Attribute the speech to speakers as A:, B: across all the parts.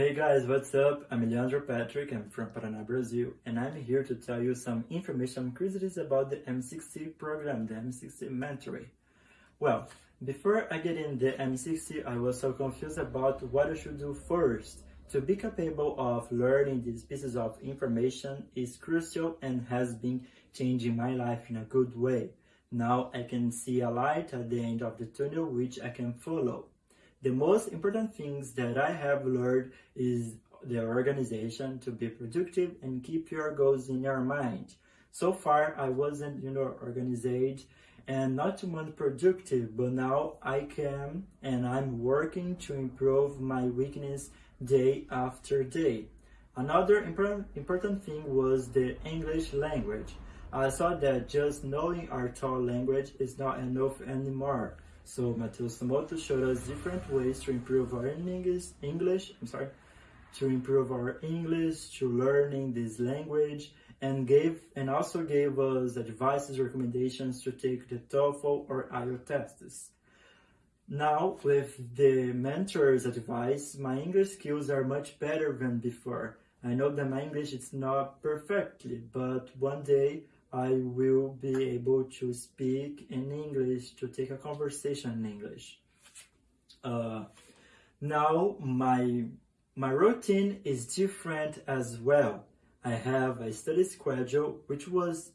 A: Hey guys, what's up? I'm Leandro Patrick, I'm from Paraná, Brazil, and I'm here to tell you some information curiosities about the M60 program, the M60 mentoring. Well, before I get in the M60, I was so confused about what I should do first. To be capable of learning these pieces of information is crucial and has been changing my life in a good way. Now I can see a light at the end of the tunnel which I can follow. The most important things that I have learned is the organization to be productive and keep your goals in your mind. So far, I wasn't, you know, organized and not too much productive, but now I can and I'm working to improve my weakness day after day. Another important, important thing was the English language. I saw that just knowing our thought language is not enough anymore. So Matheus Samoto showed us different ways to improve our English, English, I'm sorry, to improve our English, to learning this language, and gave and also gave us advices, recommendations to take the TOEFL or IELTS tests. Now, with the mentor's advice, my English skills are much better than before. I know that my English is not perfectly, but one day I will be able to speak in English, to take a conversation in English. Uh, now my, my routine is different as well. I have a study schedule which was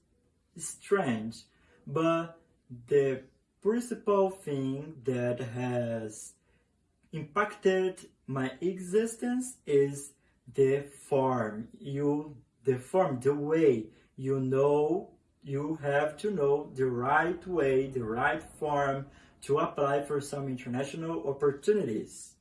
A: strange, but the principal thing that has impacted my existence is the form. You, the form, the way you know you have to know the right way, the right form to apply for some international opportunities.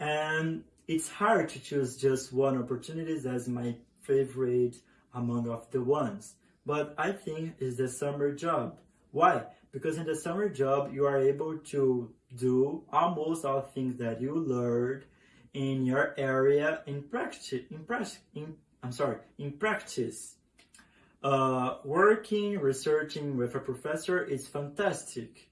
A: And it's hard to choose just one opportunity as my favorite among of the ones. But I think it's the summer job. Why? Because in the summer job, you are able to do almost all things that you learned in your area in practice, in, practice, in I'm sorry, in practice. Uh, working, researching with a professor is fantastic.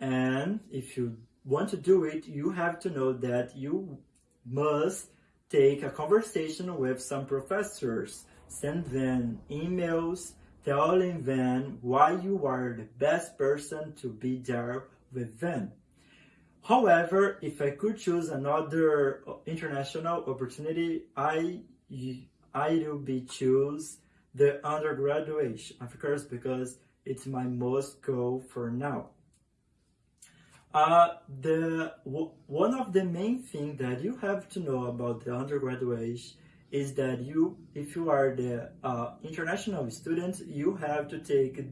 A: And if you want to do it, you have to know that you must take a conversation with some professors, send them emails, telling them why you are the best person to be there with them. However, if I could choose another international opportunity, I I will be choose the undergraduate, of course, because it's my most goal for now. Uh, the one of the main things that you have to know about the undergraduate is that you, if you are the uh, international student, you have to take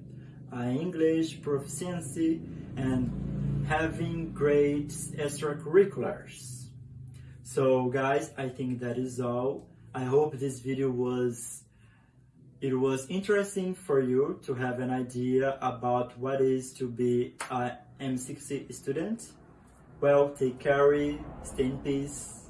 A: uh, English proficiency and having great extracurriculars. So guys, I think that is all. I hope this video was it was interesting for you to have an idea about what is to be a M60 student. Well, take care, stay in peace.